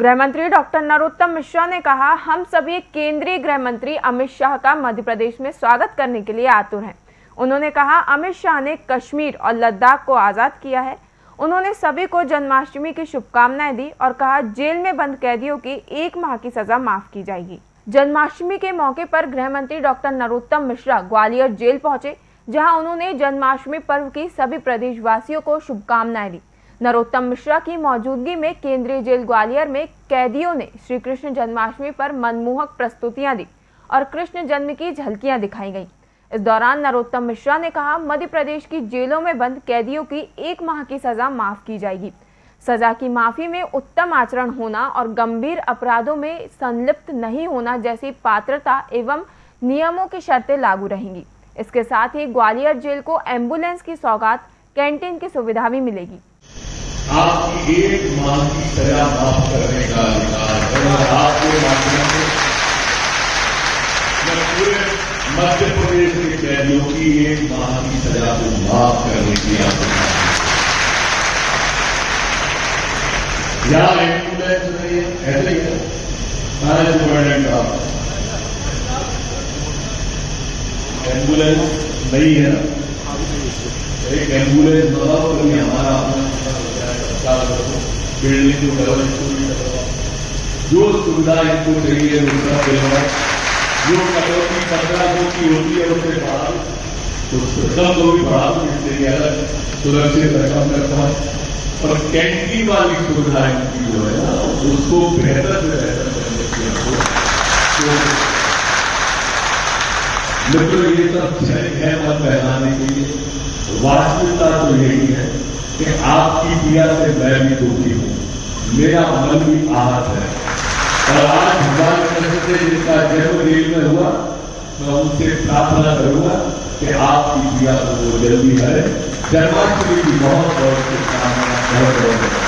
गृह मंत्री डॉक्टर नरोत्तम मिश्रा ने कहा, हम सभी केंद्रीय गृह मंत्री अमित शाह का मध्य प्रदेश में स्वागत करने के लिए आतुर हैं। उन्होंने कहा, अमित शाह ने कश्मीर और लद्दाख को आज़ाद किया है। उन्होंने सभी को जन्माष्टमी की शुभकामनाएँ दी और कहा, जेल में बंद कैदियों की एक माह की सजा माफ़ की जाएगी। जन्माष्टमी के मौके पर गृह मंत्री डॉक्टर नरोत्तम मिश्रा ग्वालियर जेल पहुँचे, जहाँ उन्होंने जन्माष्टमी पर्व की सभी प्रदेशवासियों को शुभकामनाएँ दी। नरोत्तम मिश्रा की मौजूदगी में केंद्रीय जेल ग्वालियर में कैदियों ने श्री कृष्ण जन्माष्टमी पर मनमोहक प्रस्तुतियाँ दी और कृष्ण जन्म की झलकियाँ दिखाई गईं। इस दौरान नरोत्तम मिश्रा ने कहा, मध्य प्रदेश की जेलों में बंद कैदियों की एक माह की सजा माफ़ की जाएगी। सजा की माफ़ी में उत्तम आचरण होना और गंभीर अपराधों में संलिप्त नहीं होना जैसी पात्रता एवं नियमों की शर्तें लागू रहेंगी। इसके साथ ही ग्वालियर जेल को एंबुलेंस की सौगात, कैंटीन की सुविधा भी मिलेगी। आपकी एक माह की सजा माफ़ करने का अधिकार है। और आपके माध्यम से मैं पूरे मध्य प्रदेश के कैदियों की एक माह की सजा को माफ़ करने की आवश्यकता यहाँ एंबुलेंस नहीं है ऐसे ही है मैनेजमेंट का एंबुलेंस नहीं है। एक एंबुलेंस बनाओ तो हमारा बिल्डिंग को डबल जो सुविधा इनको चाहिए उसका दिलवा जो कटौती पंद्रह सौ की होती है उससे बाहर तो दस को भी बढ़ा दो इससे अलग सुरक्षित रकम रखा और कैंटीन वाली सुविधा इनकी जो है ना उसको बेहतर से बेहतर करने की मित्रों ये सब क्षणिक है मन बहलाने के लिए। वास्तविकता तो यही है। कि आपकी पीड़ा से मैं भी दुखी हूँ। मेरा मन भी आहत है। और आज भगवान कृष्ण से जिसका जन्म जेल में हुआ, मैं उनसे प्रार्थना करूँगा कि आपकी क्रिया वो जल्दी है जन्माष्टमी की बहुत बहुत शुभकामनाएँ, बहुत बहुत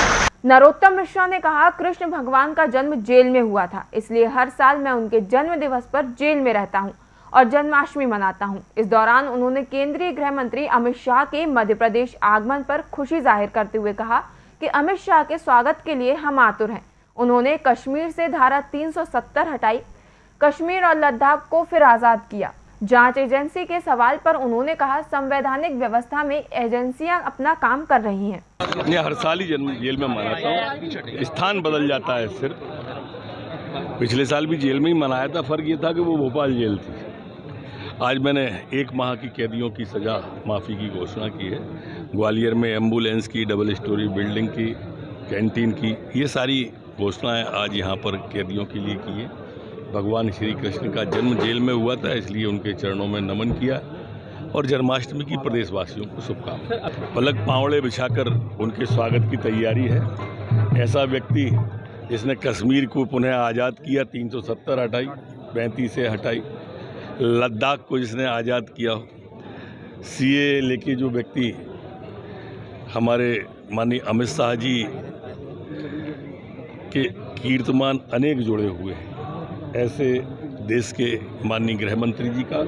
नरोत्तम मिश्रा ने कहा, कृष्ण भगवान का जन्म जेल में हुआ था, इसलिए हर साल मैं उनके जन्म दिवस पर जेल में रहता हूँ। और जन्माष्टमी मनाता हूँ। इस दौरान उन्होंने केंद्रीय गृह मंत्री अमित शाह के मध्य प्रदेश आगमन पर खुशी ज़ाहिर करते हुए कहा कि अमित शाह के स्वागत के लिए हम आतुर हैं। उन्होंने कश्मीर से धारा 370 हटाई, कश्मीर और लद्दाख को फिर आज़ाद किया। जाँच एजेंसी के सवाल पर उन्होंने कहा, संवैधानिक व्यवस्था में एजेंसियाँ अपना काम कर रही हैं। हर साल ही जन्म जेल में मनाता हूँ। स्थान बदल जाता है सिर्फ़। पिछले साल भी जेल में ही मनाया था, फ़र्क ये था कि वो भोपाल जेल थी। आज मैंने एक माह की कैदियों की सज़ा माफ़ी की घोषणा की है। ग्वालियर में एंबुलेंस की, डबल स्टोरी बिल्डिंग की, कैंटीन की, ये सारी घोषणाएँ आज यहाँ पर कैदियों के लिए की है। भगवान श्री कृष्ण का जन्म जेल में हुआ था, इसलिए उनके चरणों में नमन किया और जन्माष्टमी की प्रदेशवासियों को शुभकामनाएँ। पलक पावड़े बिछाकर उनके स्वागत की तैयारी है। ऐसा व्यक्ति जिसने कश्मीर को पुनः आज़ाद किया 370 हटाई पैंतीस से हटाई। लद्दाख को जिसने आज़ाद किया सीए लेके जो व्यक्ति हमारे माननीय अमित शाह जी के कीर्तमान अनेक जुड़े हुए हैं। ऐसे देश के माननीय गृह मंत्री जी का,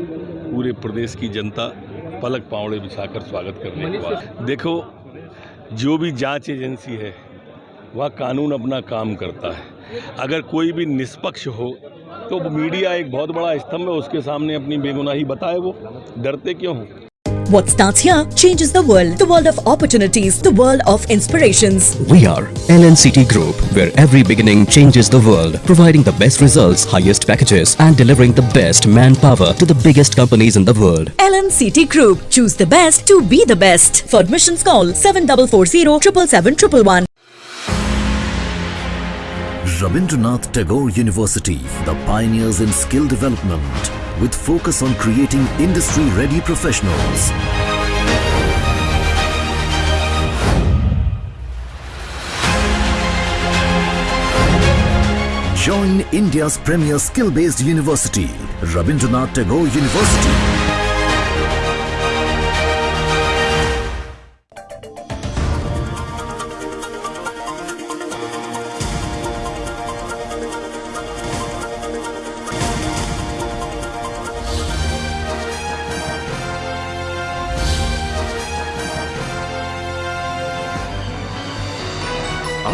पूरे प्रदेश की जनता पलक पावड़े बिछाकर स्वागत करने के देखो, जो भी जाँच एजेंसी है, वह कानून अपना काम करता है। अगर कोई भी निष्पक्ष हो तो मीडिया एक बहुत बड़ा स्तंभ है उसके सामने अपनी बेगुनाही बताए वो डरते क्यों हो What starts here changes the world. The world of opportunities, the world of inspirations. We are LNCT Group, where every beginning changes the world, providing the best results, highest packages, and delivering the best manpower to the biggest companies in the world. LNCT Group. Choose the best to be the best. For admissions, call 7440 777 Rabindranath Tagore University, the pioneers in skill development with focus on creating industry-ready professionals. Join India's premier skill-based university, Rabindranath Tagore University.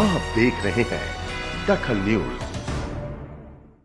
आप देख रहे हैं दखल news.